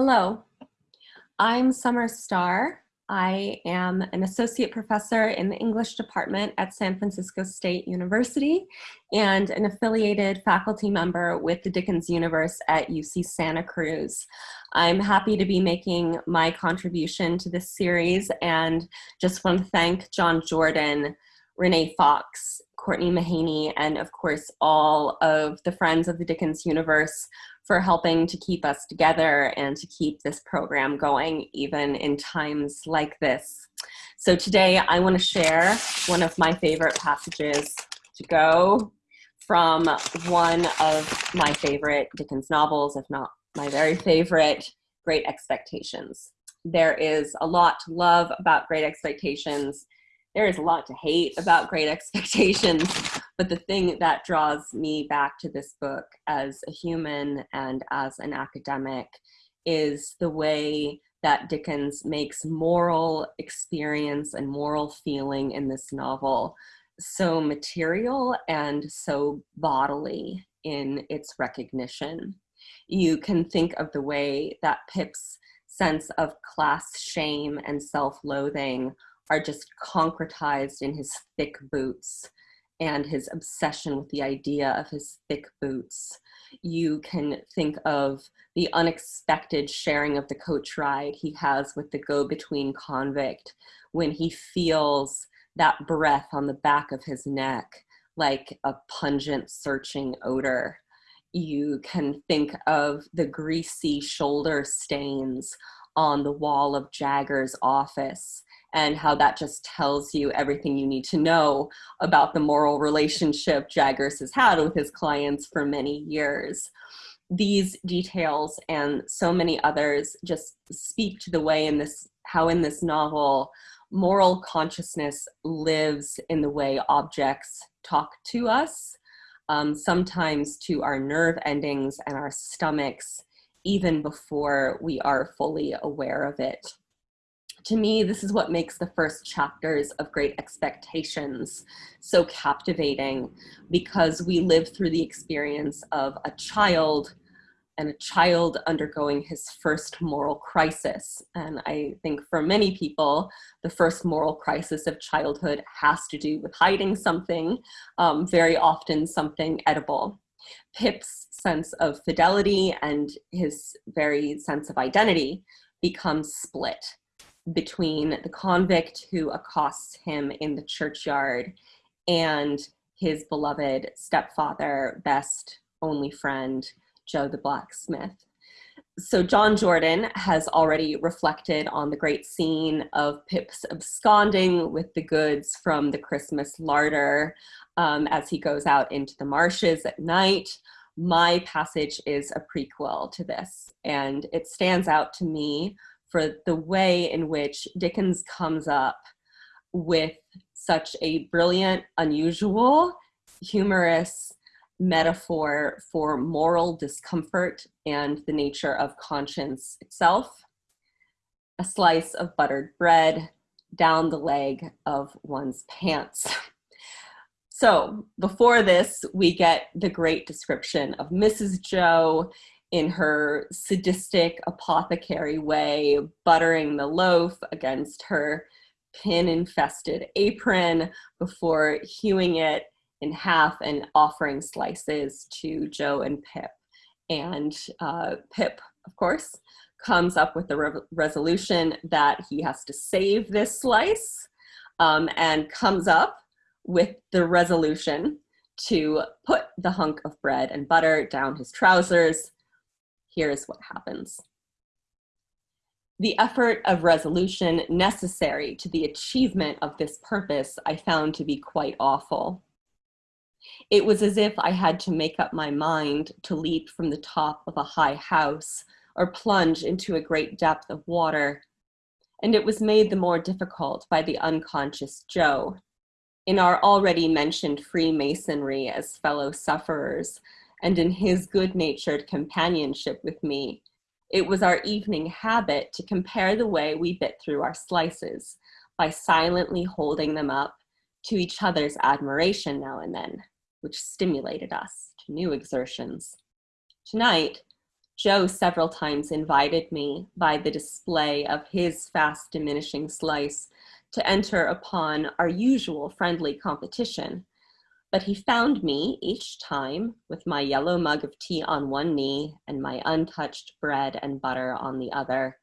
Hello, I'm Summer Starr. I am an associate professor in the English department at San Francisco State University and an affiliated faculty member with the Dickens Universe at UC Santa Cruz. I'm happy to be making my contribution to this series and just want to thank John Jordan, Renee Fox, Courtney Mahaney, and of course all of the friends of the Dickens Universe for helping to keep us together and to keep this program going even in times like this. So today I want to share one of my favorite passages to go from one of my favorite Dickens novels, if not my very favorite, Great Expectations. There is a lot to love about Great Expectations. There is a lot to hate about Great Expectations, but the thing that draws me back to this book as a human and as an academic is the way that Dickens makes moral experience and moral feeling in this novel so material and so bodily in its recognition. You can think of the way that Pip's sense of class shame and self-loathing are just concretized in his thick boots and his obsession with the idea of his thick boots. You can think of the unexpected sharing of the coach ride he has with the go-between convict when he feels that breath on the back of his neck like a pungent searching odor. You can think of the greasy shoulder stains on the wall of Jaggers' office and how that just tells you everything you need to know about the moral relationship Jaggers has had with his clients for many years. These details and so many others just speak to the way in this, how in this novel, moral consciousness lives in the way objects talk to us, um, sometimes to our nerve endings and our stomachs, even before we are fully aware of it to me, this is what makes the first chapters of Great Expectations so captivating because we live through the experience of a child and a child undergoing his first moral crisis. And I think for many people, the first moral crisis of childhood has to do with hiding something, um, very often something edible. Pip's sense of fidelity and his very sense of identity becomes split between the convict who accosts him in the churchyard and his beloved stepfather, best only friend, Joe the blacksmith. So John Jordan has already reflected on the great scene of Pip's absconding with the goods from the Christmas larder um, as he goes out into the marshes at night. My passage is a prequel to this, and it stands out to me for the way in which Dickens comes up with such a brilliant, unusual, humorous metaphor for moral discomfort and the nature of conscience itself. A slice of buttered bread down the leg of one's pants. So before this, we get the great description of Mrs. Joe in her sadistic apothecary way, buttering the loaf against her pin-infested apron before hewing it in half and offering slices to Joe and Pip. And uh, Pip, of course, comes up with the re resolution that he has to save this slice um, and comes up with the resolution to put the hunk of bread and butter down his trousers here's what happens. The effort of resolution necessary to the achievement of this purpose I found to be quite awful. It was as if I had to make up my mind to leap from the top of a high house or plunge into a great depth of water. And it was made the more difficult by the unconscious Joe. In our already mentioned Freemasonry as fellow sufferers, and in his good-natured companionship with me. It was our evening habit to compare the way we bit through our slices by silently holding them up to each other's admiration now and then, which stimulated us to new exertions. Tonight, Joe several times invited me by the display of his fast diminishing slice to enter upon our usual friendly competition. But he found me each time with my yellow mug of tea on one knee and my untouched bread and butter on the other.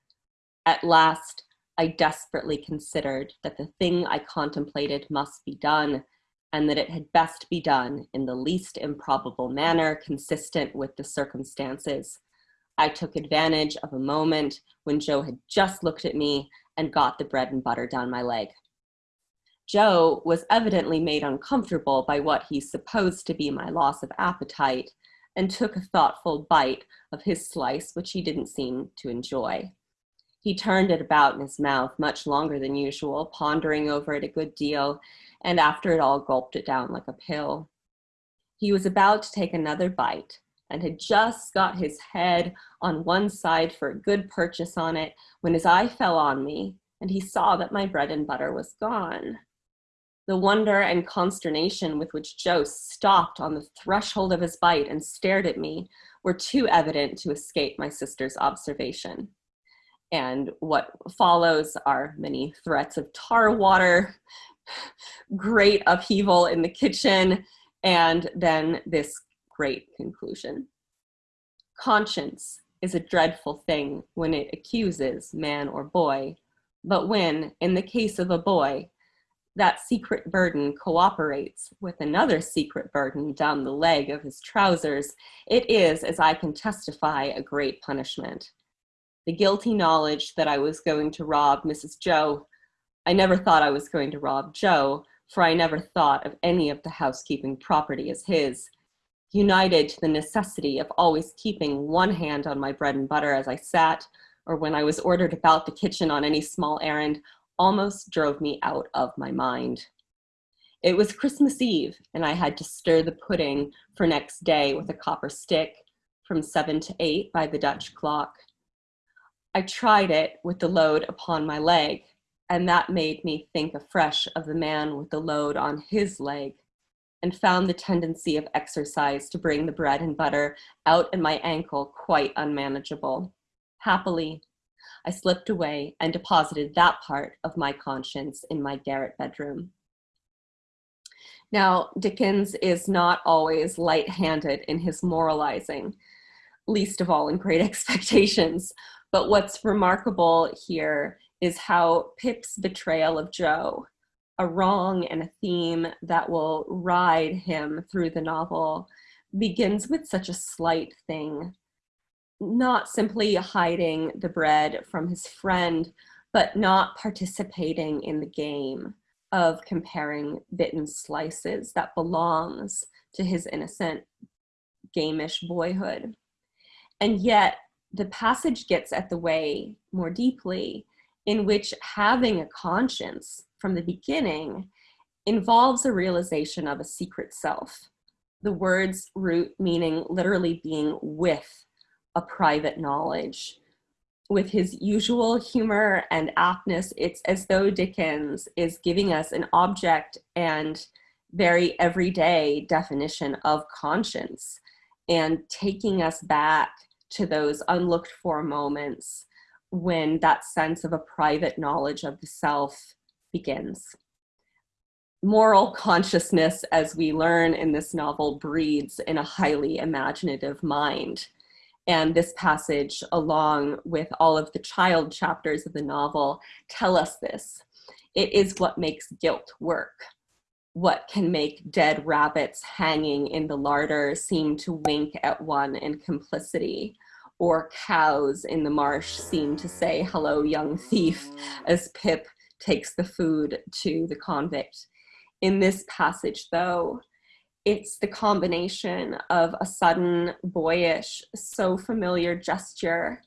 At last, I desperately considered that the thing I contemplated must be done and that it had best be done in the least improbable manner consistent with the circumstances. I took advantage of a moment when Joe had just looked at me and got the bread and butter down my leg. Joe was evidently made uncomfortable by what he supposed to be my loss of appetite and took a thoughtful bite of his slice, which he didn't seem to enjoy. He turned it about in his mouth much longer than usual, pondering over it a good deal, and after it all gulped it down like a pill. He was about to take another bite and had just got his head on one side for a good purchase on it when his eye fell on me and he saw that my bread and butter was gone. The wonder and consternation with which Joe stopped on the threshold of his bite and stared at me were too evident to escape my sister's observation. And what follows are many threats of tar water, great upheaval in the kitchen, and then this great conclusion. Conscience is a dreadful thing when it accuses man or boy, but when, in the case of a boy, that secret burden cooperates with another secret burden down the leg of his trousers, it is, as I can testify, a great punishment. The guilty knowledge that I was going to rob Mrs. Joe, I never thought I was going to rob Joe, for I never thought of any of the housekeeping property as his, united to the necessity of always keeping one hand on my bread and butter as I sat, or when I was ordered about the kitchen on any small errand, almost drove me out of my mind. It was Christmas Eve, and I had to stir the pudding for next day with a copper stick from seven to eight by the Dutch clock. I tried it with the load upon my leg, and that made me think afresh of the man with the load on his leg and found the tendency of exercise to bring the bread and butter out at my ankle quite unmanageable. Happily, I slipped away and deposited that part of my conscience in my garret bedroom. Now, Dickens is not always light-handed in his moralizing, least of all in Great Expectations. But what's remarkable here is how Pip's betrayal of Joe, a wrong and a theme that will ride him through the novel, begins with such a slight thing not simply hiding the bread from his friend, but not participating in the game of comparing bitten slices that belongs to his innocent gamish boyhood. And yet the passage gets at the way more deeply in which having a conscience from the beginning involves a realization of a secret self. The word's root meaning literally being with a private knowledge. With his usual humor and aptness, it's as though Dickens is giving us an object and very everyday definition of conscience and taking us back to those unlooked for moments when that sense of a private knowledge of the self begins. Moral consciousness, as we learn in this novel, breeds in a highly imaginative mind. And this passage, along with all of the child chapters of the novel, tell us this. It is what makes guilt work. What can make dead rabbits hanging in the larder seem to wink at one in complicity, or cows in the marsh seem to say, hello, young thief, as Pip takes the food to the convict. In this passage, though, it's the combination of a sudden boyish, so familiar gesture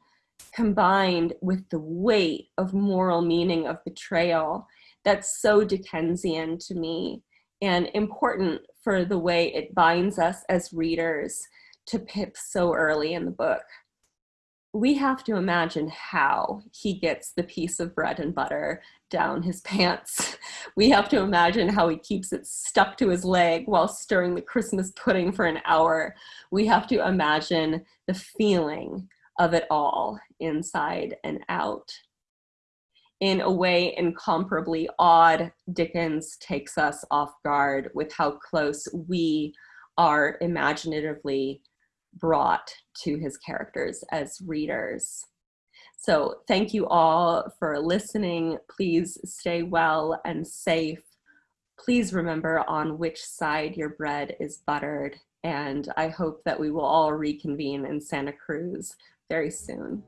combined with the weight of moral meaning of betrayal that's so Dickensian to me and important for the way it binds us as readers to Pip so early in the book we have to imagine how he gets the piece of bread and butter down his pants. We have to imagine how he keeps it stuck to his leg while stirring the Christmas pudding for an hour. We have to imagine the feeling of it all, inside and out. In a way incomparably odd, Dickens takes us off guard with how close we are imaginatively brought to his characters as readers. So thank you all for listening. Please stay well and safe. Please remember on which side your bread is buttered. And I hope that we will all reconvene in Santa Cruz very soon.